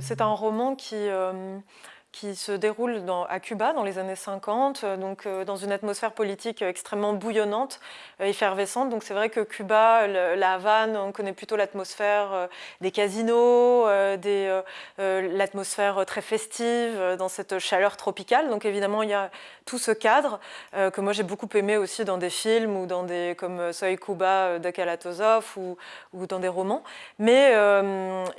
C'est un roman qui, euh, qui se déroule à Cuba dans les années 50, euh, donc euh, dans une atmosphère politique extrêmement bouillonnante, euh, effervescente. Donc c'est vrai que Cuba, la Havane, on connaît plutôt l'atmosphère des casinos, l'atmosphère très festive dans cette chaleur tropicale. Donc évidemment, il y a tout ce cadre que moi j'ai beaucoup aimé aussi dans des films ou dans des comme Soy Cuba de Kalatozov ou, dans des romans. Mais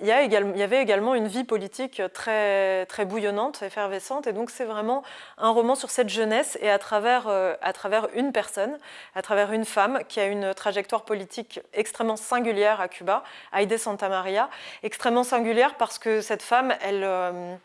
il, y y avait également une vie politique très, très bouillonnante effervescente. Et donc c'est vraiment un roman sur cette jeunesse et à travers, euh, à travers une personne, à travers une femme qui a une trajectoire politique extrêmement singulière à Cuba, Aide Santa Maria, extrêmement singulière parce que cette femme, elle, euh,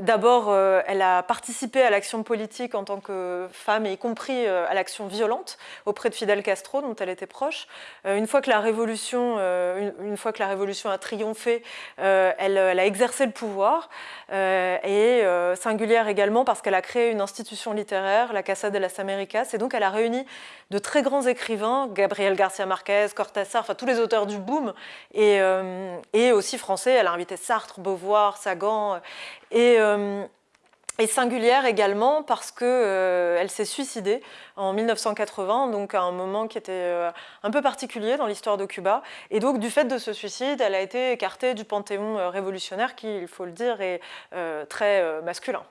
D'abord, euh, elle a participé à l'action politique en tant que femme, et y compris à l'action violente auprès de Fidel Castro, dont elle était proche. une, fois que la révolution, une, fois que la révolution a triomphé, elle, a exercé le pouvoir et euh, singulière également parce qu'elle a créé une institution littéraire, la Casa de las Américas, et donc elle a réuni de très grands écrivains, Gabriel Garcia Marquez, Cortázar, enfin tous les auteurs du boom, et, euh, et aussi français, elle a invité Sartre, Beauvoir, Sagan, et euh, et singulière également parce qu'elle euh, s'est suicidée en 1980, donc à un moment qui était euh, un peu particulier dans l'histoire de Cuba. Et donc du fait de ce suicide, elle a été écartée du panthéon euh, révolutionnaire qui, il faut le dire, est très masculin.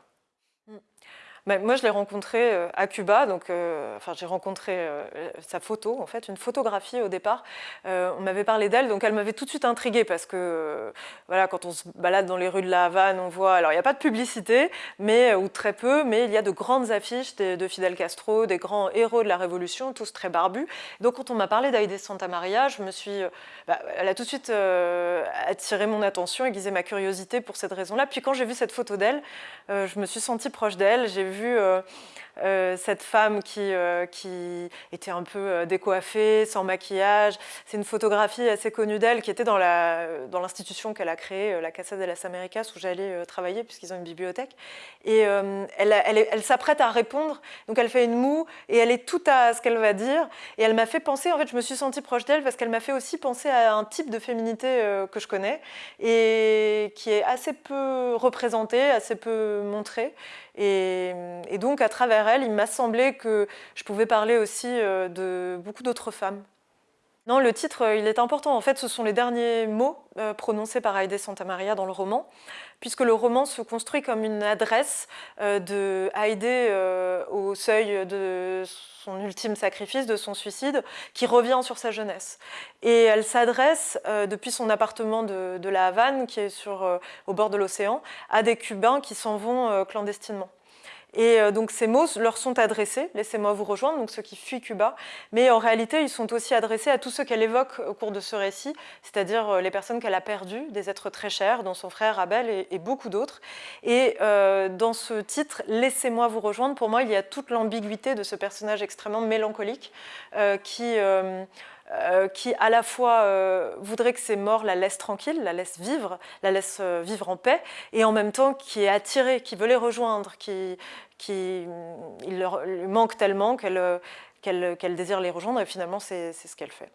Bah, moi, je l'ai rencontré euh, à Cuba, donc euh, enfin, j'ai rencontré euh, sa photo, en fait, une photographie au départ. on m'avait parlé d'elle, donc elle m'avait tout de suite intriguée parce que, voilà, quand on se balade dans les rues de la Havane, on voit, alors il n'y a pas de publicité, mais, ou très peu, mais il y a de grandes affiches de, Fidel Castro, des grands héros de la Révolution, tous très barbus. Donc quand on m'a parlé d'Aide Santa Maria, je me suis, bah, elle a tout de suite attiré mon attention, aiguisé ma curiosité pour cette raison-là. Puis quand j'ai vu cette photo d'elle, je me suis sentie proche d'elle, j'ai vu euh, euh, cette femme qui, euh, qui était un peu décoiffée, sans maquillage. C'est une photographie assez connue d'elle qui était dans l'institution qu'elle a créée, la Casa de las Américas, où j'allais travailler puisqu'ils ont une bibliothèque. Et elle s'apprête à répondre, donc elle fait une moue et elle est tout à ce qu'elle va dire. Et elle m'a fait penser, en fait, je me suis sentie proche d'elle parce qu'elle m'a fait aussi penser à un type de féminité que je connais et qui est assez peu représenté, assez peu montré. Et, et donc, à travers elle, il m'a semblé que je pouvais parler aussi euh, de beaucoup d'autres femmes. Non, le titre, euh, il est important. En fait, ce sont les derniers mots euh, prononcés par Santa Santamaria dans le roman, puisque le roman se construit comme une adresse de au seuil de son ultime sacrifice, de son suicide, qui revient sur sa jeunesse. Et elle s'adresse, depuis son appartement de, de, la Havane, qui est sur, au bord de l'océan, à des Cubains qui s'en vont clandestinement. Et euh, donc ces mots leur sont adressés, laissez-moi vous rejoindre, donc ceux qui fuient Cuba, mais en réalité ils sont aussi adressés à tous ceux qu'elle évoque au cours de ce récit, c'est-à-dire euh, les personnes qu'elle a perdues, des êtres très chers, dont son frère Abel et, beaucoup d'autres. Et euh, dans ce titre, Laissez-moi vous rejoindre, pour moi il y a toute l'ambiguïté de ce personnage extrêmement mélancolique qui... qui à la fois voudrait que ses morts la laissent tranquille, la laissent vivre, la laissent vivre en paix, et en même temps qui est attirée, qui veut les rejoindre, qui, qui il leur lui manque tellement qu'elle désire les rejoindre et finalement c'est ce qu'elle fait.